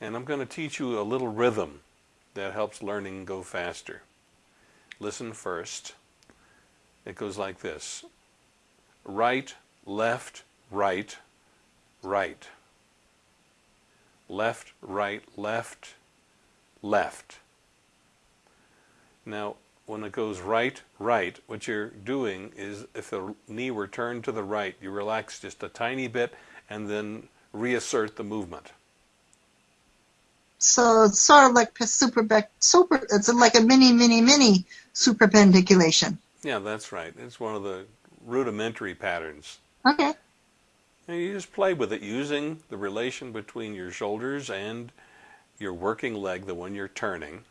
And I'm going to teach you a little rhythm that helps learning go faster. Listen first. It goes like this. Right, left, right, right. Left, right, left, left. Now, when it goes right, right, what you're doing is if the knee were turned to the right, you relax just a tiny bit and then reassert the movement. So it's sort of like super, super, it's like a mini, mini, mini super pandiculation. Yeah, that's right. It's one of the rudimentary patterns. Okay. And you just play with it using the relation between your shoulders and your working leg, the one you're turning,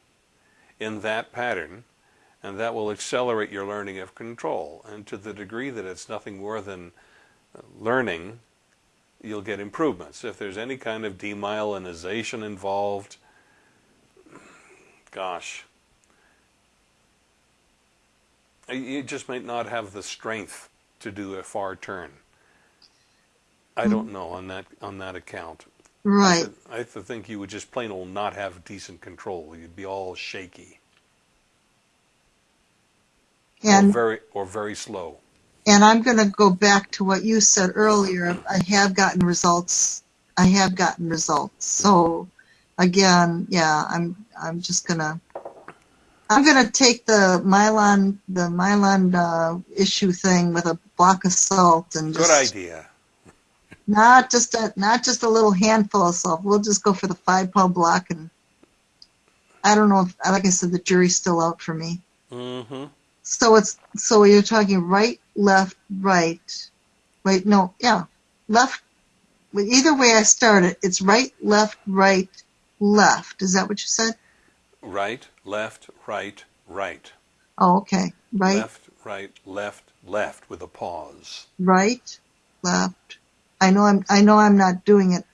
in that pattern, and that will accelerate your learning of control. And to the degree that it's nothing more than uh, learning, you'll get improvements. If there's any kind of demyelinization involved, gosh, you just might not have the strength to do a far turn. I mm-hmm. don't know on that on that account. Right. I, th- I think you would just plain old not have decent control. You'd be all shaky. And or very or very slow. And I'm going to go back to what you said earlier. I have gotten results. I have gotten results. So again, yeah, I'm I'm just going to I'm going to take the myelin the myelin uh, issue thing with a block of salt and just, good idea. Not just a not just a little handful of salt. We'll just go for the five pound block and I don't know if like I said the jury's still out for me. Mm-hmm. So it's so you're talking right, left, right. Wait, no, yeah, left. Either way I start it, it's right, left, right, left. Is that what you said? Right, left, right, right. Oh, okay. Right. Left, right, left, left with a pause. Right, left. I know I'm I know I'm not doing it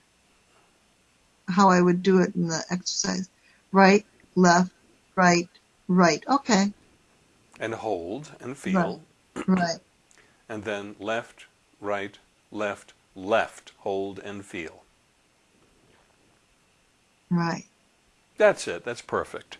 how I would do it in the exercise. Right, left, right, right. Okay. And hold and feel. Right. right. And then left, right, left, left. Hold and feel. Right. That's it. That's perfect.